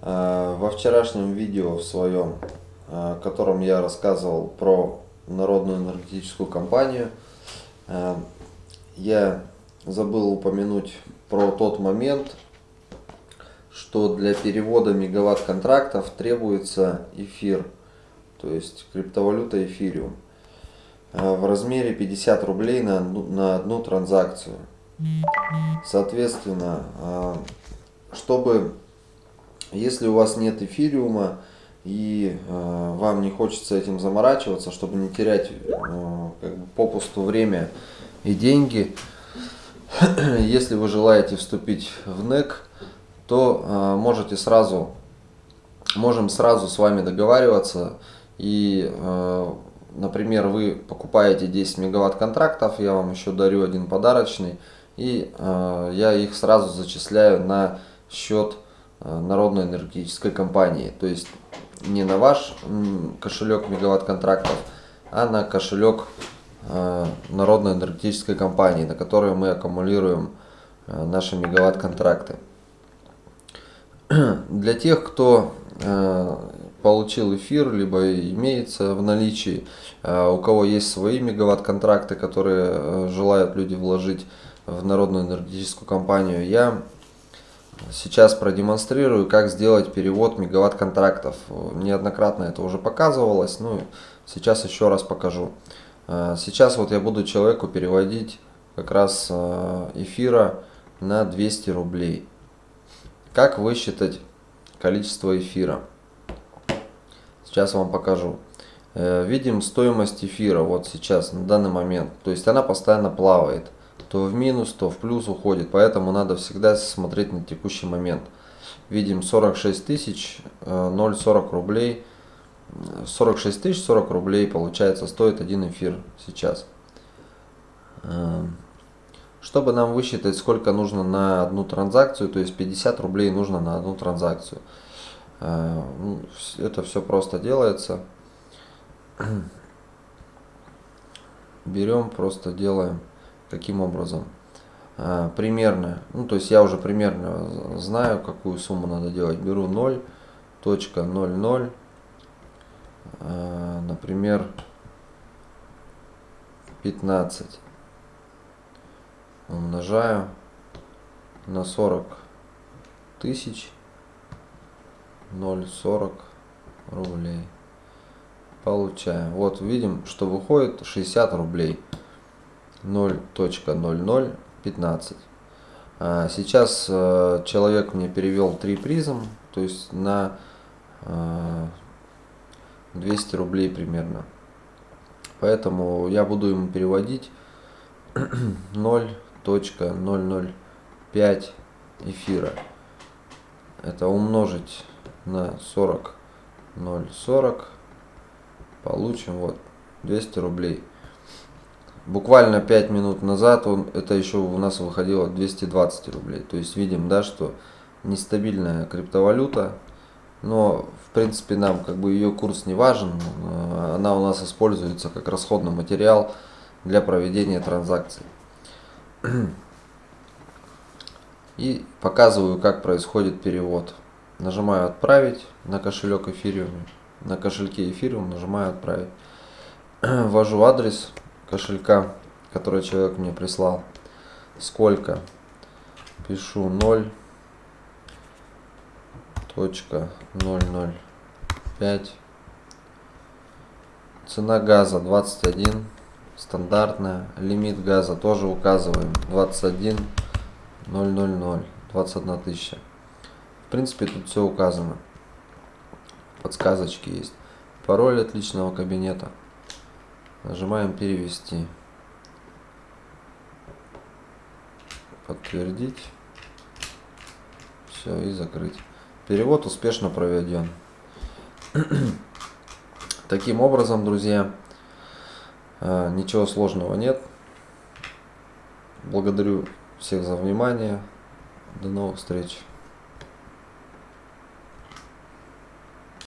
Э, во вчерашнем видео в своем, э, в котором я рассказывал про народную энергетическую компанию, э, я забыл упомянуть про тот момент, что для перевода мегаватт контрактов требуется эфир, то есть криптовалюта эфириум, в размере 50 рублей на, на одну транзакцию. Соответственно, чтобы если у вас нет эфириума и э, вам не хочется этим заморачиваться, чтобы не терять э, как бы попусту время и деньги, если вы желаете вступить в НЭК, то э, можете сразу, можем сразу с вами договариваться. И э, например, вы покупаете 10 мегаватт контрактов, я вам еще дарю один подарочный, и э, я их сразу зачисляю на счет народной энергетической компании. То есть не на ваш кошелек мегаватт контрактов, а на кошелек э, народной энергетической компании, на которой мы аккумулируем э, наши мегаватт контракты. Для тех, кто получил эфир, либо имеется в наличии, у кого есть свои мегаватт контракты, которые желают люди вложить в народную энергетическую компанию, я Сейчас продемонстрирую, как сделать перевод мегаватт контрактов. Неоднократно это уже показывалось, ну сейчас еще раз покажу. Э, сейчас вот я буду человеку переводить как раз э, эфира на 200 рублей. Как высчитать количество эфира? Сейчас вам покажу. Э, видим стоимость эфира вот сейчас, на данный момент. То есть она постоянно плавает то в минус, то в плюс уходит. Поэтому надо всегда смотреть на текущий момент. Видим 46 тысяч 0,40 э, рублей. 46 тысяч 40 рублей получается стоит один эфир сейчас. Э, чтобы нам высчитать сколько нужно на одну транзакцию, то есть 50 рублей нужно на одну транзакцию. Э, ну, это все просто делается. Берем, просто делаем Каким образом? А, примерно, ну то есть я уже примерно знаю, какую сумму надо делать. Беру 0.00, а, например, 15. Умножаю на 40 тысяч 0,40 рублей. Получаем. Вот видим, что выходит 60 рублей. 0.0015. А, сейчас э, человек мне перевел 3 призм, то есть на 200 э, рублей примерно. Поэтому я буду ему переводить 0.005 эфира. Это умножить на 40 0,40 получим вот 200 рублей. Буквально 5 минут назад он, это еще у нас выходило 220 рублей. То есть видим, да, что нестабильная криптовалюта, но в принципе нам как бы ее курс не важен. Э, она у нас используется как расходный материал для проведения транзакций. И показываю, как происходит перевод. Нажимаю «Отправить» на кошелек Ethereum. На кошельке Ethereum нажимаю «Отправить». Ввожу адрес кошелька, который человек мне прислал. Сколько? Пишу 0 точка 005 цена газа 21 стандартная. Лимит газа тоже указываем. 21 000 21 тысяча. В принципе тут все указано. Подсказочки есть. Пароль от личного кабинета Нажимаем перевести. Подтвердить. Все, и закрыть. Перевод успешно проведен. Таким образом, друзья, э, ничего сложного нет. Благодарю всех за внимание. До новых встреч.